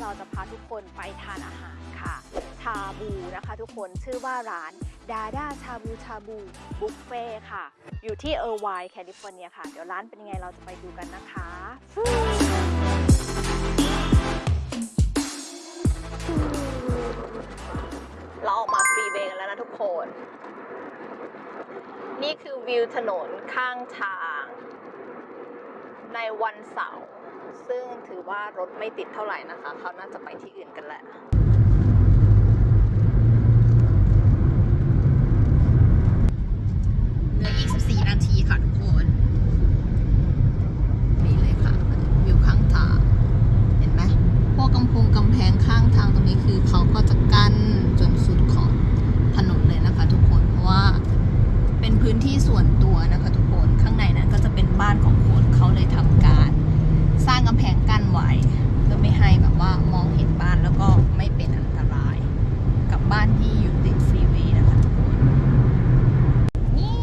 เราจะพาทุกคนไปทานอาหารค่ะ ชาบูนะคะทุกคนชื่อว่าร้าน Dada Shabu Shabu บุฟเฟ่ค่ะ อยู่ที่เออร์ไวน์แคลิฟอร์เนียค่ะ เดี๋ยวร้านเป็นยังไงเราจะไปดูกันนะคะเราออกมา freeway กันแล้วนะทุกคน นี่คือวิวถนนข้างทาง ในวันเสาร์ ซึ่งถือว่ารถไม่ติดเท่าไหร่นะคะ เขาน่าจะไปที่อื่นกันแหละ เหลืออีก 14 นาทีค่ะทุกคน นี่เลยค่ะ วิวข้างทาง เห็นไหมพวกกำพงกำแพงข้างทางตรงนี้คือเขาก็จะกั้นจนสุดขอบถนนเลยนะคะทุกคน เพราะว่าเป็นพื้นที่ส่วนตัวนะคะทุกคน ข้างในนั้นก็จะเป็นบ้านของคนเขาเลยทำการ สร้างกำแพงกั้น ไว้เพื่อไม่ให้แบบว่ามองเห็นบ้านแล้วก็ไม่เป็นอันตรายกับบ้านที่อยู่ติดฟรีเวย์นะคะทุกคนนี่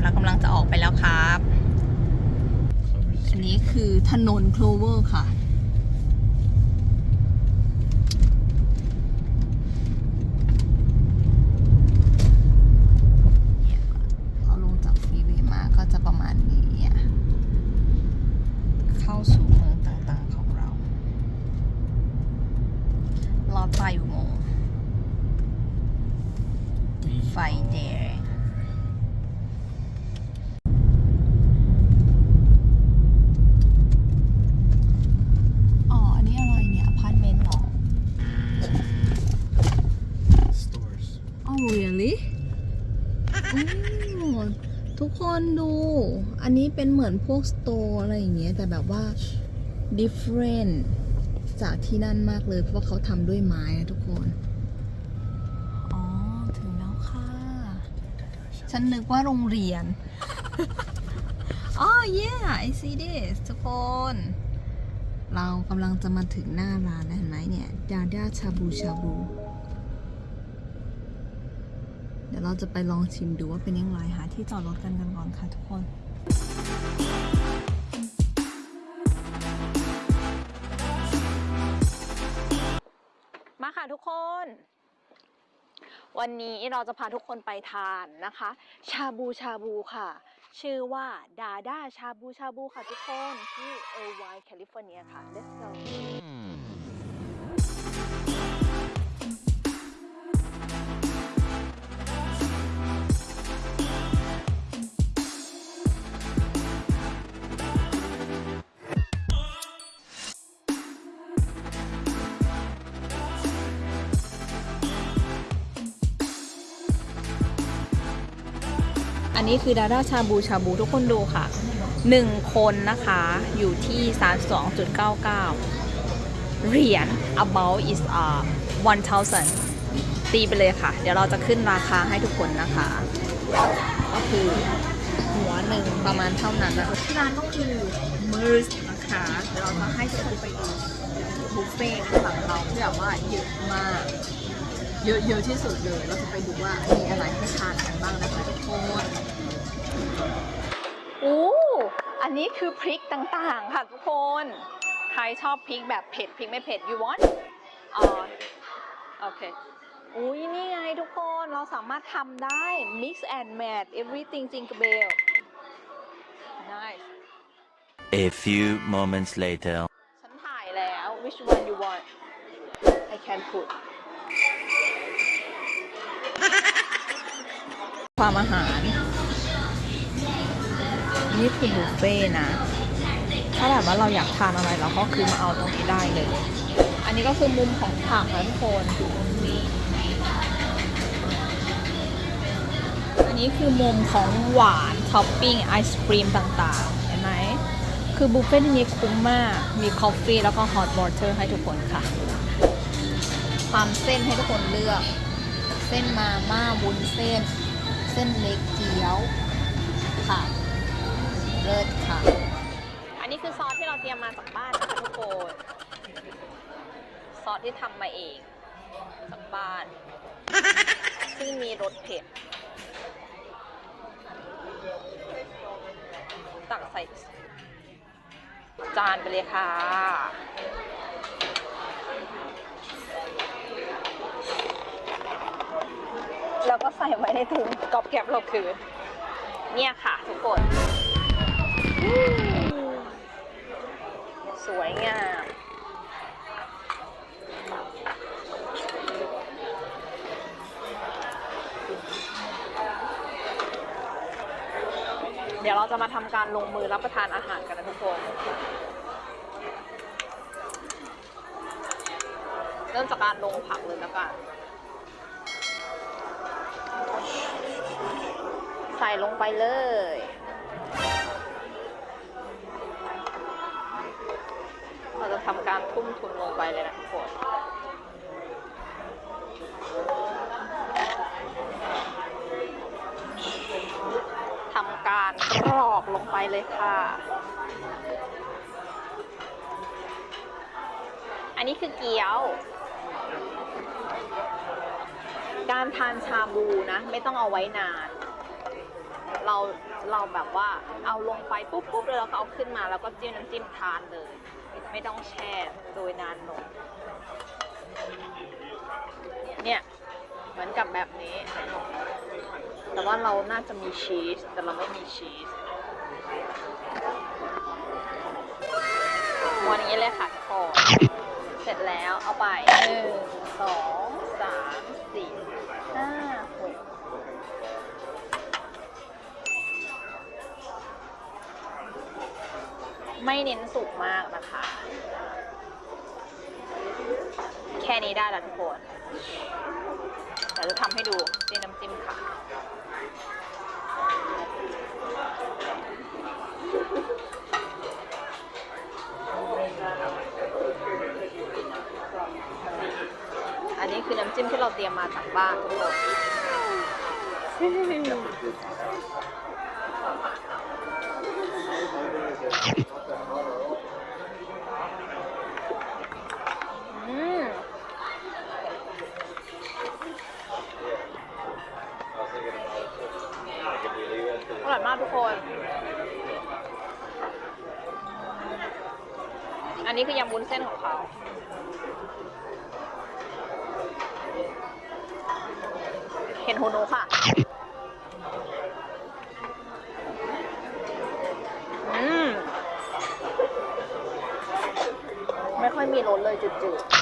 เรากำลังจะออกไปแล้วครับ อันนี้คือถนนโคลเวอร์ค่ะ เนี่ยเราลงจาก freeway มาก็จะประมาณนี้อะเข้าสู่เมืองต่างๆของเรา ลอดไฟอุโมงค์ไฟแดง อ๋อ อันนี้อะไรเนี่ยอพาร์ตเมนต์เหรอ Stores. อ๋อ really อ๋อทุก คนดู อันนี้เป็นเหมือนพวกสโตร์อะไรอย่างเงี้ย แต่แบบว่า different จากที่นั่นมากเลย เพราะว่าเขาทำด้วยไม้นะทุกคน อ๋อ ถึงแล้วค่ะ ฉันนึกว่าโรงเรียน อ๋อ yeah I see this ทุกคน เรากำลังจะมาถึงหน้าร้านแล้วเห็นไหมเนี่ย ดาดาชาบูชาบู เดี๋ยวเราจะไปลองชิมดูว่าเป็นยังไงหาที่จอดรถกันกันก่อนค่ะทุกคนมาค่ะทุกคน วันนี้เราจะพาทุกคนไปทานนะคะ ชาบูชาบูค่ะ ชื่อว่า Dada Shabu Shabu ค่ะทุกคน ที่เออร์ไวน์แคลิฟอร์เนียค่ะ let's go นนี้คือดาด้าชาบูชาบูทุกคนดูค่ะ 1 คนนะคะอยู่ที่ 32.99 เหรียญ about is uh 1,000 ตีไปเลยค่ะ เดี๋ยวเราจะขึ้นราคาให้ทุกคนนะคะ ก็คือหัวหนึ่งประมาณเท่านั้นนะคะที่ร้านก็คือ MERS นะคะเดี๋ยวเราจะให้ทุกคนไปดูบุฟเฟ่ต์ข้างหลังเราที่แบบว่าเยอะมาก เยอะเยอะที่สุดเลยเราจะไปดูว่ามีอะไรให้ทานกันบ้างนะคะทุกคนโอ้อันนี้คือพริกต่างๆ ค่ะทุกคน ใครชอบพริกแบบเผ็ดพริกไม่เผ็ด you want อ๋อโอเคอุ้ยนี่ไงทุกคนเราสามารถทำได้ mix and match everything jingle bell nice A few moments later. ฉันถ่ายแล้ว which one you want I can put ความอาหาร นี่คือบุฟเฟ่นะ ถ้าแบบว่าเราอยากทานอะไรเราก็คือมาเอาตรงนี้ได้เลย อันนี้ก็คือมุมของผักนะทุกคน อันนี้คือมุมของหวานท็อปปิ้งไอศครีมต่างๆ เห็นไหม คือบุฟเฟ่ต์ที่นี้คุ้มมาก มี coffee แล้วก็ hot water ให้ทุกคนค่ะ ความเส้นให้ทุกคนเลือก เส้นมาม่าวุ้นเส้น เส้นเล็กเกี๊ยว ค่ะ เลิศค่ะ อันนี้คือซอสที่เราเตรียมมาจากบ้านนะคะทุกคนซอสที่ทำมาเองจากบ้าน ซึ่งมีรสเผ็ดตักใส่จานไปเลยค่ะ ก็ใส่ไว้ในถุงกอบแก็บเราคืน เนี่ยค่ะทุกคน สวยงามเดี๋ยวเราจะมาทำการลงมือรับประทานอาหารกันนะทุกคน เริ่มจากการลงผักเลยแล้วกัน ส่ลงไปเลย เราจะทำการทุ่มทุนลงไปเลยนะทุกคนทำการกรอกลงไปเลยค่ะอันนี้คือเกี๊ยว การทานชาบูนะ ไม่ต้องเอาไว้นาน เราเราแบบว่าเอาลงไปปุ๊บปุ๊บแล้วเราก็เอาขึ้นมา แล้วก็จิ้มน้ำจิ้มทานเลย ไม่ต้องแช่โดยนานหนมเนี่ยเหมือนกับแบบนี้ แต่ว่าเราน่าจะมีชีส แต่เราไม่มีชีสวันนี้เลยค่ะทุกคนเสร็จแล้วเอาไปหนึ่งสองสามสี่ ไม่เน้นสุกมากนะคะ แค่นี้ได้ล้วทุกคนเดี๋ยวจะทำให้ดูจิ้มน้ำจิ้มค่ะอันนี้คือน้ำจิ้มที่เราเตรียมมาจากบ้านทุกคน อืมอร่อยมากทุกคน อันนี้คือยำวุ้นเส้นของ รสเลยจืดๆ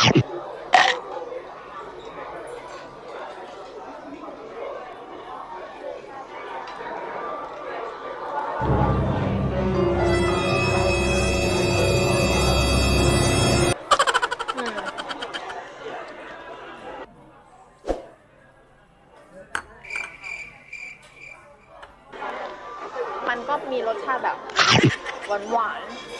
มันก็มีรสชาติแบบหวานๆ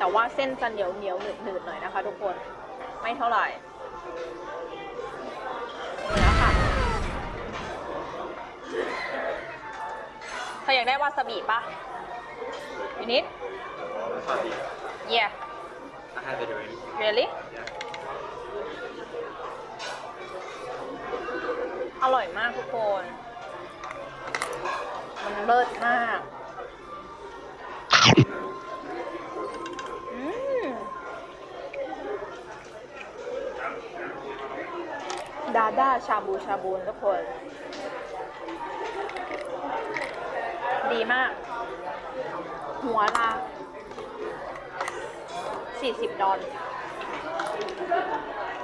แต่ว่าเส้นจะเหนียวเหนียวหนืดหนืดๆหน่อยนะคะ ทุกคน ไม่เท่าไหร่นี่แล้วค่ะเธออยากได้วาซาบิปะยูนิด yeah I have it already. really อร่อยมากทุกคน มันเลิศมาก ดาด้าชาบูชาบูนทุกคน ดีมาก หัวละ40 ดอล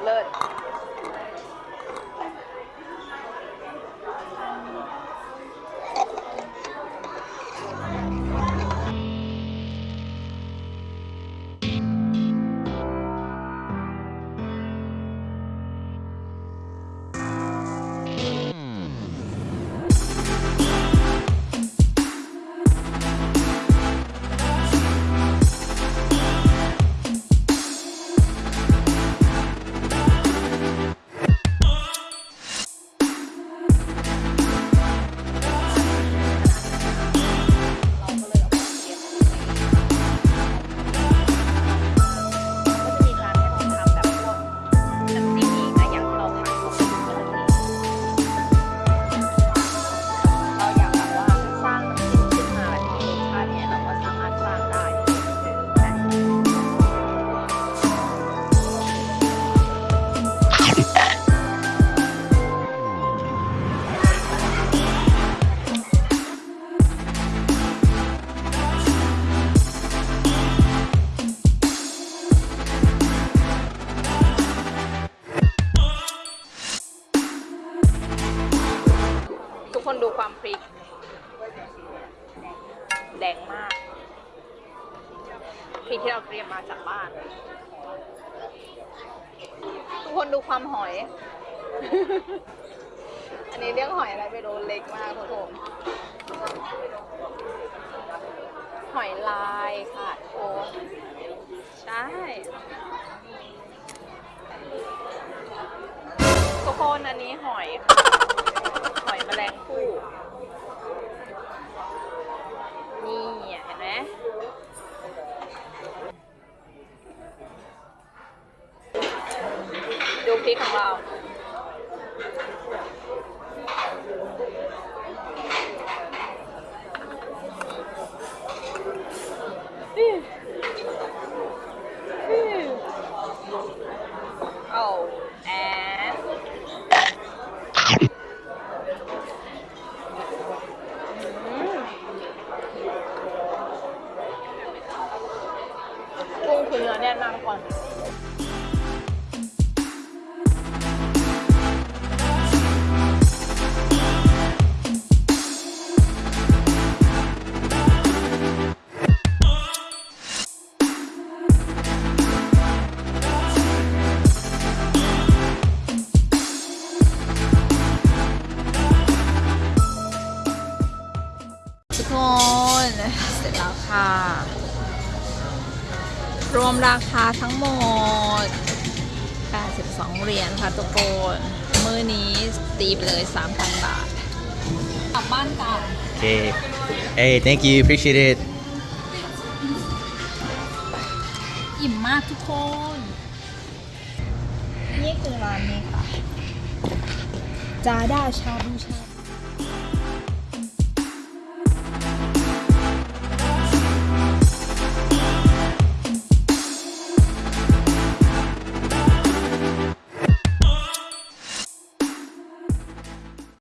เลิศ คนดูความหอย อันนี้เรียกหอยอะไรไม่รู้เล็กมากทุกคนหอยลายค่ะทุกคนใช่ทุกคนอันนี้หอยค่ะหอยแมลงภู่นี่เห็นไหม ดูพริกของเรา รวมราคาทั้งหมด 82 เหรียญค่ะทุกคนมือนี้ตีไปเลย 3,000 บาท กลับบ้านกัน Okay. Hey, thank you. Appreciate it. อิ่มมากทุกคน นี่คือร้านนี้ค่ะจาด้าชาบูชา